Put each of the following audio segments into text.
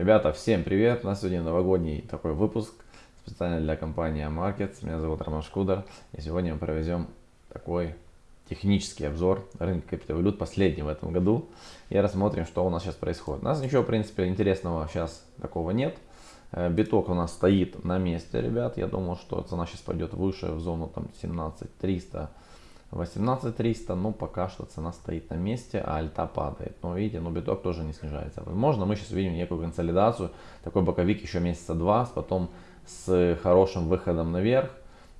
Ребята, всем привет! У нас сегодня новогодний такой выпуск специально для компании Markets. Меня зовут Роман Шкудер. И сегодня мы проведем такой технический обзор рынка криптовалют, последний в этом году. И рассмотрим, что у нас сейчас происходит. У нас ничего, в принципе, интересного сейчас такого нет. Э, биток у нас стоит на месте, ребят. Я думаю, что цена сейчас пойдет выше в зону там 17 300 18300, ну пока что цена стоит на месте, а альта падает. Но видите, ну биток тоже не снижается. Возможно, мы сейчас увидим некую консолидацию, такой боковик еще месяца два, потом с хорошим выходом наверх,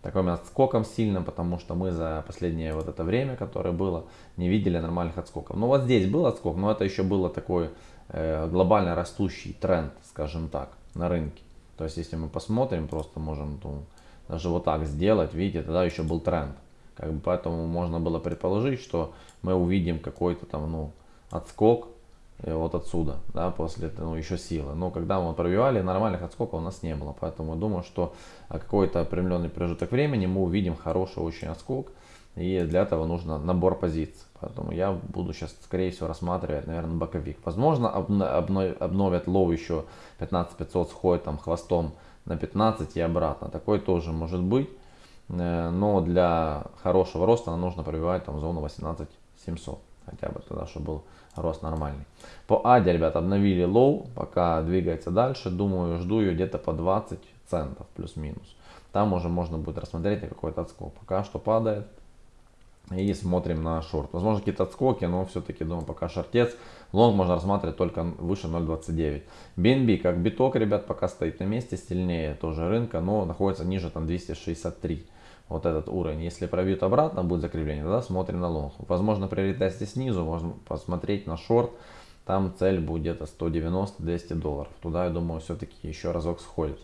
таким отскоком сильным, потому что мы за последнее вот это время, которое было, не видели нормальных отскоков. Ну вот здесь был отскок, но это еще было такой э, глобально растущий тренд, скажем так, на рынке. То есть если мы посмотрим, просто можем ну, даже вот так сделать, видите, тогда еще был тренд. Как бы поэтому можно было предположить, что мы увидим какой-то там ну, отскок э, вот отсюда, да, после ну, еще силы. Но когда мы пробивали, нормальных отскоков у нас не было. Поэтому думаю, что какой-то определенный промежуток времени мы увидим хороший очень отскок. И для этого нужно набор позиций. Поэтому я буду сейчас, скорее всего, рассматривать, наверное, боковик. Возможно, обновят low еще 15500, сходит там хвостом на 15 и обратно. Такой тоже может быть. Э, но для хорошего роста нам нужно пробивать там зону 18700 хотя бы тогда чтобы был рост нормальный. По аде ребят обновили low пока двигается дальше. Думаю жду ее где-то по 20 центов плюс-минус. Там уже можно будет рассмотреть какой-то отскок. Пока что падает. И смотрим на шорт. Возможно какие-то отскоки но все-таки думаю пока шортец. Лонг можно рассматривать только выше 0.29 BNB как биток ребят пока стоит на месте сильнее тоже рынка но находится ниже там 263 вот этот уровень. Если пробьют обратно, будет закрепление, тогда смотрим на лонг. Возможно, при ретесте снизу можно посмотреть на шорт. Там цель будет где-то 190-200 долларов. Туда, я думаю, все-таки еще разок сходит.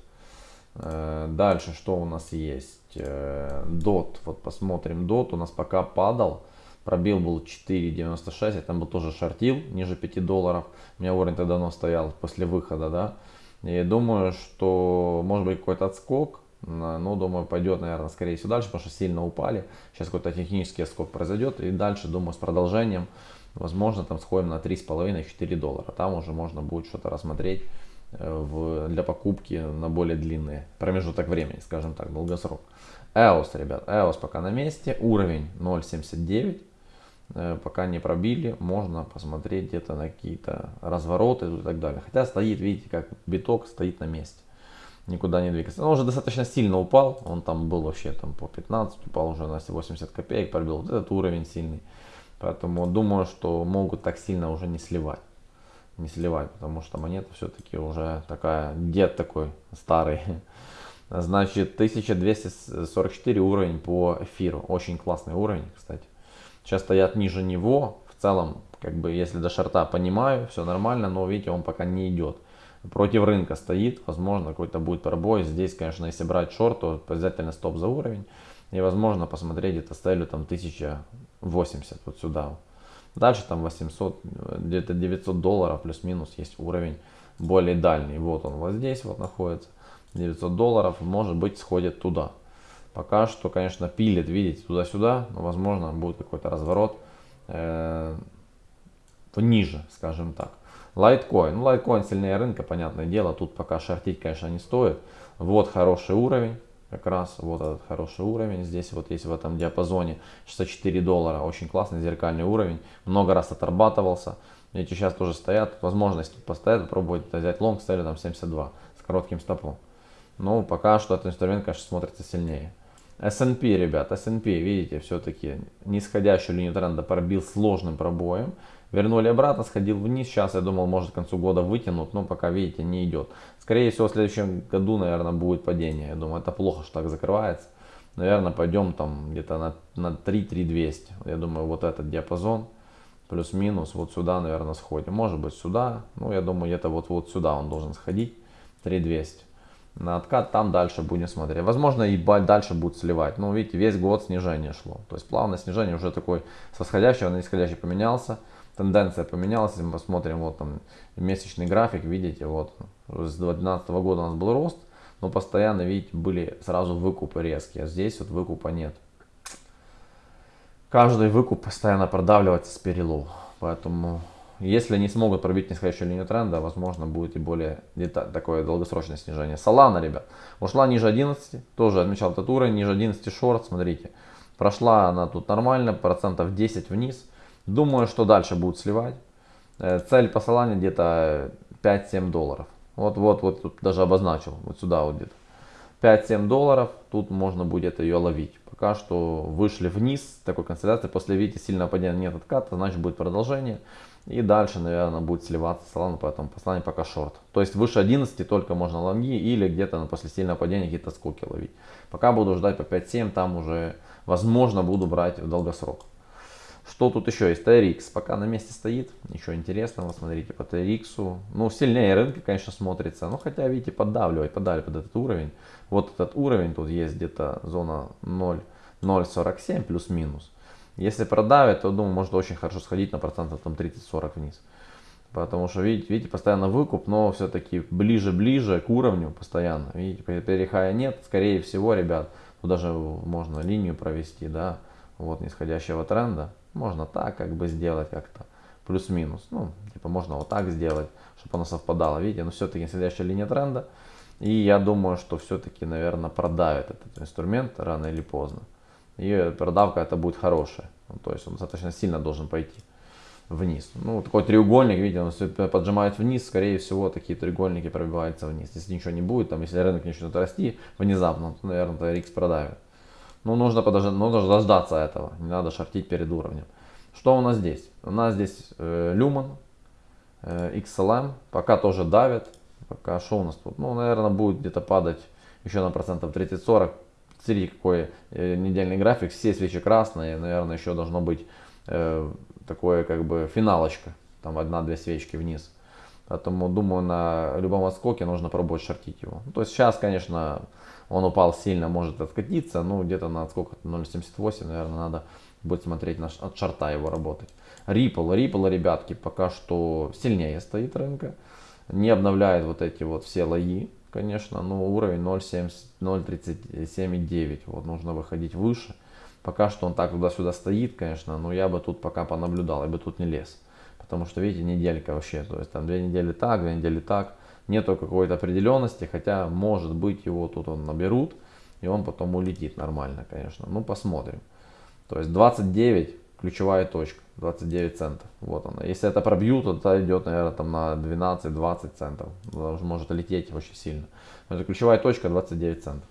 Э, дальше, что у нас есть? Э, вот посмотрим. DOT у нас пока падал. Пробил был 4.96. Я там был тоже шортил ниже 5 долларов. У меня уровень тогда давно стоял после выхода, да. И думаю, что может быть какой-то отскок ну, думаю, пойдет, наверное, скорее всего дальше, потому что сильно упали. Сейчас какой-то технический скок произойдет. И дальше, думаю, с продолжением, возможно, там сходим на 3,5-4 доллара. Там уже можно будет что-то рассмотреть э, в, для покупки на более длинные промежуток времени, скажем так, долгосрок. EOS, ребят, EOS пока на месте. Уровень 0.79. Э, пока не пробили, можно посмотреть где-то на какие-то развороты и так далее. Хотя стоит, видите, как биток стоит на месте никуда не двигается. Он уже достаточно сильно упал, он там был вообще там по 15, упал уже на 80 копеек, пробил вот этот уровень сильный. Поэтому думаю, что могут так сильно уже не сливать. Не сливать, потому что монета все-таки уже такая, дед такой старый. Значит, 1244 уровень по эфиру. Очень классный уровень, кстати. Сейчас стоят ниже него. В целом, как бы, если до шарта понимаю, все нормально, но видите, он пока не идет против рынка стоит, возможно какой-то будет пробой. Здесь, конечно, если брать шорт, то обязательно стоп за уровень. И возможно посмотреть где-то целью там 1080 вот сюда. Дальше там 800, где-то 900 долларов плюс-минус есть уровень более дальний. Вот он вот здесь вот находится. 900 долларов может быть сходит туда. Пока что, конечно, пилит, видите, туда-сюда. Но возможно будет какой-то разворот э, ниже, скажем так. Лайткоин. Ну, лайткоин сильнее рынка, понятное дело. Тут пока шортить, конечно, не стоит. Вот хороший уровень. Как раз вот этот хороший уровень. Здесь вот есть в этом диапазоне 64 доллара. Очень классный зеркальный уровень. Много раз отрабатывался. Эти сейчас тоже стоят. Возможность постоять, попробовать взять лонг с там 72 с коротким стопом. Но пока что этот инструмент, конечно, смотрится сильнее. S&P, ребят, S&P, видите, все-таки нисходящую линию тренда пробил сложным пробоем. Вернули обратно, сходил вниз. Сейчас я думал, может к концу года вытянут, но пока, видите, не идет. Скорее всего, в следующем году, наверное, будет падение. Я думаю, это плохо, что так закрывается. Наверное, пойдем там где-то на, на 3-3200. Я думаю, вот этот диапазон плюс-минус вот сюда, наверное, сходим. Может быть сюда. Ну, я думаю, где-то вот, вот сюда он должен сходить. 3200 на откат, там дальше будем смотреть. Возможно и дальше будет сливать. Но видите, весь год снижение шло. То есть плавное снижение уже такой с восходящего на нисходящий поменялся тенденция поменялась, если мы посмотрим, вот там месячный график, видите, вот с 2012 года у нас был рост, но постоянно, видите, были сразу выкупы резкие, а здесь вот выкупа нет. Каждый выкуп постоянно продавливается с перелов, поэтому если не смогут пробить нисходящую линию тренда, возможно будет и более такое долгосрочное снижение. Солана, ребят, ушла ниже 11, тоже отмечал этот уровень, ниже 11 шорт, смотрите. Прошла она тут нормально, процентов 10 вниз. Думаю, что дальше будут сливать. Э, цель по Солане где-то 5-7 долларов. Вот, вот, вот тут даже обозначил, вот сюда вот где-то. 5-7 долларов, тут можно будет ее ловить. Пока что вышли вниз такой консолидации, после видите сильного падения нет отката, значит будет продолжение. И дальше, наверное, будет сливаться Solana, поэтому послание пока шорт. То есть выше 11 только можно лонги или где-то после сильного падения какие-то скоки ловить. Пока буду ждать по 5-7, там уже, возможно, буду брать в долгосрок. Что тут еще есть? TRX пока на месте стоит. Ничего интересного. Смотрите по TRX. Ну, сильнее рынка, конечно, смотрится. Но хотя, видите, поддавливать, подали под этот уровень. Вот этот уровень, тут есть где-то зона 0,047 плюс-минус. Если продавит, то, думаю, может очень хорошо сходить на процентов там 30-40 вниз. Потому что, видите, видите, постоянно выкуп, но все-таки ближе-ближе к уровню постоянно. Видите, перехая нет, скорее всего, ребят, тут даже можно линию провести, да, вот нисходящего тренда. Можно так как бы сделать как-то, плюс-минус. Ну, типа можно вот так сделать, чтобы оно совпадало. Видите, но все-таки нисходящая линия тренда. И я думаю, что все-таки, наверное, продавит этот инструмент рано или поздно. И продавка это будет хорошая. Ну, то есть он достаточно сильно должен пойти вниз. Ну, такой треугольник, видите, он все поджимает вниз, скорее всего, такие треугольники пробиваются вниз. Если ничего не будет, там, если рынок начнет расти внезапно, то, наверное, TRX продавит. Ну, нужно подождать, нужно дождаться этого. Не надо шортить перед уровнем. Что у нас здесь? У нас здесь э, Lumen, э, XLM. Пока тоже давит. Пока что у нас тут? Ну, наверное, будет где-то падать еще на процентов 30-40. Смотрите, какой э, недельный график. Все свечи красные. Наверное, еще должно быть э, такое как бы финалочка. Там одна-две свечки вниз. Поэтому думаю, на любом отскоке нужно пробовать шортить его. Ну, то есть сейчас, конечно, он упал сильно, может откатиться, ну где-то на сколько 0.78, наверное, надо будет смотреть на, от шарта его работать. Ripple, Ripple, ребятки, пока что сильнее стоит рынка, не обновляет вот эти вот все лои, конечно, но уровень 0.37,9, вот нужно выходить выше. Пока что он так туда-сюда стоит, конечно, но я бы тут пока понаблюдал, я бы тут не лез. Потому что, видите, неделька вообще, то есть там две недели так, две недели так нету какой-то определенности, хотя может быть его тут он наберут, и он потом улетит нормально, конечно. Ну, посмотрим. То есть 29 ключевая точка, 29 центов. Вот она. Если это пробьют, то это идет, наверное, там на 12-20 центов. Может лететь очень сильно. Но это ключевая точка 29 центов.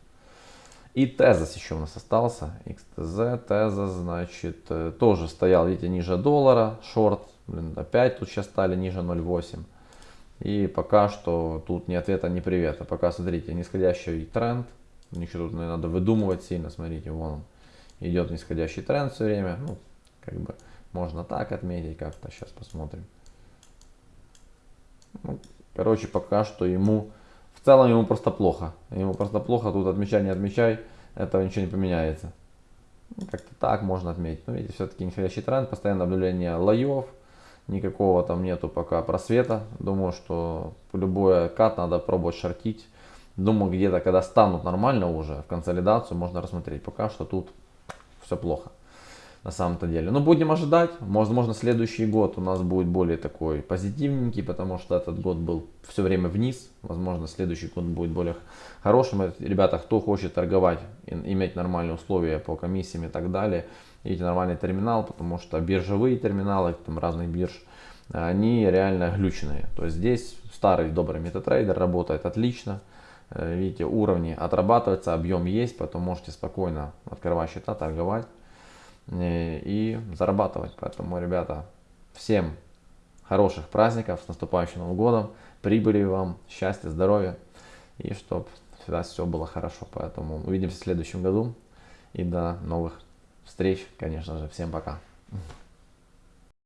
И тезис еще у нас остался. XTZ, тезис, значит, э, тоже стоял, видите, ниже доллара, шорт. Блин, опять тут сейчас стали ниже 0,8. И пока что тут ни ответа, ни привета. Пока, смотрите, нисходящий тренд. Ничего тут не надо выдумывать сильно. Смотрите, вон он. Идет нисходящий тренд все время. Ну, как бы можно так отметить как-то. Сейчас посмотрим. Ну, короче, пока что ему... В целом ему просто плохо. Ему просто плохо. Тут отмечай, не отмечай. Этого ничего не поменяется. Ну, как-то так можно отметить. Но видите, все-таки нисходящий тренд. Постоянное наблюдение лоев никакого там нету пока просвета. Думаю, что любой кат надо пробовать шортить. Думаю, где-то когда станут нормально уже в консолидацию, можно рассмотреть. Пока что тут все плохо на самом-то деле. Но будем ожидать. Возможно, следующий год у нас будет более такой позитивненький, потому что этот год был все время вниз. Возможно, следующий год будет более хорошим. Ребята, кто хочет торговать, иметь нормальные условия по комиссиям и так далее, видите, нормальный терминал, потому что биржевые терминалы, там разных бирж, они реально глючные. То есть здесь старый добрый метатрейдер работает отлично. Э, видите, уровни отрабатываются, объем есть, поэтому можете спокойно открывать счета, торговать и зарабатывать. Поэтому, ребята, всем хороших праздников, с наступающим Новым годом, прибыли вам, счастья, здоровья и чтобы всегда все было хорошо. Поэтому увидимся в следующем году и до новых встреч, конечно же. Всем пока.